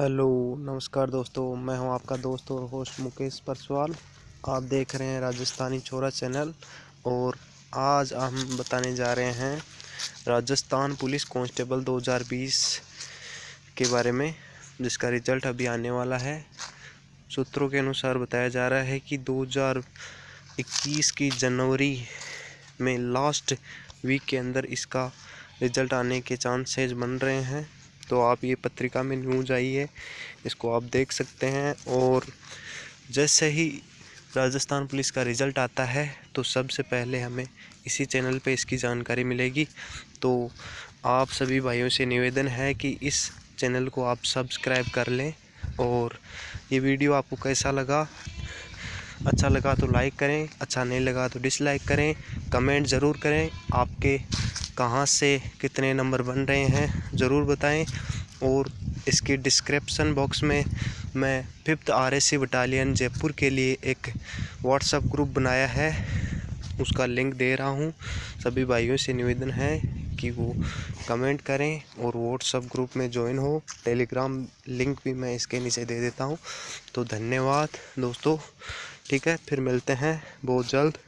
Hello, नमस्कार दोस्तों, मैं हूँ आपका दोस्त और होस्ट मुकेश परसवाल आप देख रहे हैं राजस्थानी छोरा चैनल और आज हम बताने जा रहे हैं राजस्थान पुलिस कांस्टेबल 2020 के बारे में, जिसका रिज़ल्ट अभी आने वाला है। सूत्रों के अनुसार बताया जा रहा है कि 2021 की जनवरी में लास्ट वीक के अंदर इसका रिज़ल्ट आने के चांसेज बन रहे हैं। तो आप ये पत्रिका में न्यूज़ आई है, इसको आप देख सकते हैं और जैसे ही राजस्थान पुलिस का रिज़ल्ट आता है तो सबसे पहले हमें इसी चैनल पे इसकी जानकारी मिलेगी। तो आप सभी भाइयों से निवेदन है कि इस चैनल को आप सब्सक्राइब कर लें और ये वीडियो आपको कैसा लगा अच्छा लगा तो लाइक करें अच्छा नहीं लगा तो डिसलाइक करें, कमेंट ज़रूर करें। आपके कहाँ से कितने नंबर बन रहे हैं, ज़रूर बताएँ। और इसकी डिस्क्रिप्सन बॉक्स में मैं fifth R S C battalion Jaipur के लिए एक व्हाट्सएप ग्रुप बनाया है। उसका लिंक दे रहा हूँ। सभी भाइयों से निवेदन है कि वो कमेंट करें और व्हाट्सएप ग्रुप में ज्वाइन हो। टेलीग्राम लिंक भी मैं इसके नीचे दे देता हूँ। तो धन्यवाद दोस्तों। ठीक है, फिर मिलते हैं। बहुत जल्द।